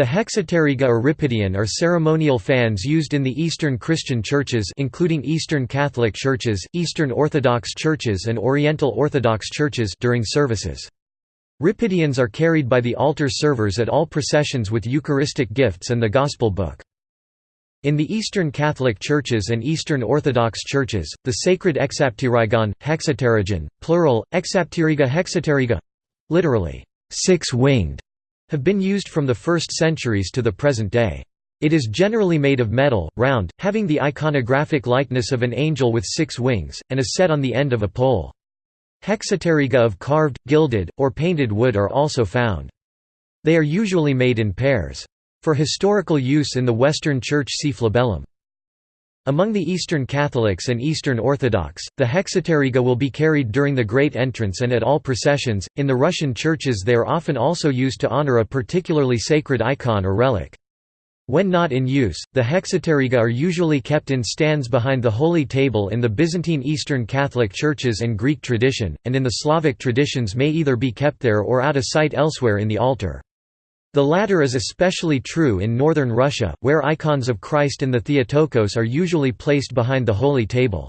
The hexapteryga or riparian are ceremonial fans used in the Eastern Christian churches including Eastern Catholic churches, Eastern Orthodox churches and Oriental Orthodox churches during services. Riparians are carried by the altar servers at all processions with Eucharistic gifts and the Gospel book. In the Eastern Catholic churches and Eastern Orthodox churches, the sacred exapterygon, hexapterygon, plural, exapteryga hexapteryga literally, six-winged, have been used from the first centuries to the present day. It is generally made of metal, round, having the iconographic likeness of an angel with six wings, and is set on the end of a pole. Hexapteryga of carved, gilded, or painted wood are also found. They are usually made in pairs. For historical use in the Western Church see flabellum. Among the Eastern Catholics and Eastern Orthodox, the hexapteryga will be carried during the Great Entrance and at all processions. In the Russian churches, they are often also used to honor a particularly sacred icon or relic. When not in use, the hexapteryga are usually kept in stands behind the Holy Table in the Byzantine Eastern Catholic churches and Greek tradition, and in the Slavic traditions may either be kept there or out of sight elsewhere in the altar. The latter is especially true in northern Russia, where icons of Christ and the Theotokos are usually placed behind the Holy Table.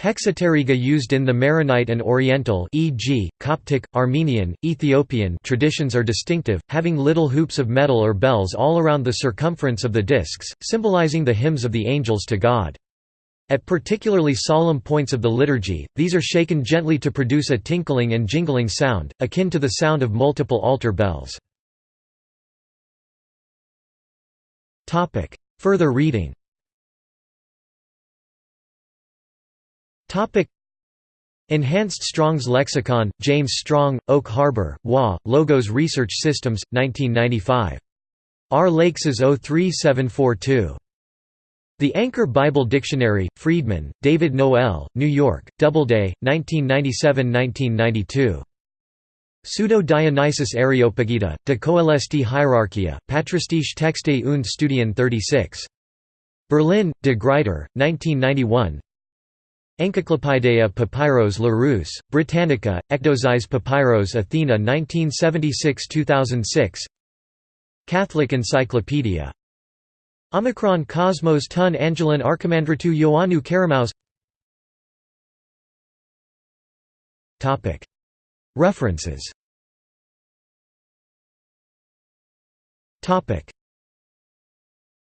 Hexapteryga used in the Maronite and Oriental e.g., Coptic, Armenian, Ethiopian traditions are distinctive, having little hoops of metal or bells all around the circumference of the discs, symbolizing the hymns of the angels to God. At particularly solemn points of the liturgy, these are shaken gently to produce a tinkling and jingling sound, akin to the sound of multiple altar bells. Further reading Enhanced Strong's Lexicon, James Strong, Oak Harbor, WA, Logos Research Systems, 1995. R. Lakes 03742. The Anchor Bible Dictionary, Freedman, David Noel, New York, Doubleday, 1997–1992. Pseudo Dionysius Areopagita, de coelesti hierarchia, Patristische texte und Studien 36. Berlin, De Gruyter, 1991 Encyclopædia Papyrus Larousse, Britannica, Ecdosize Papyrus Athena 1976–2006 Catholic Encyclopedia. Omicron Cosmos Tun Angelin Archimandritou Ioannou Karamaus References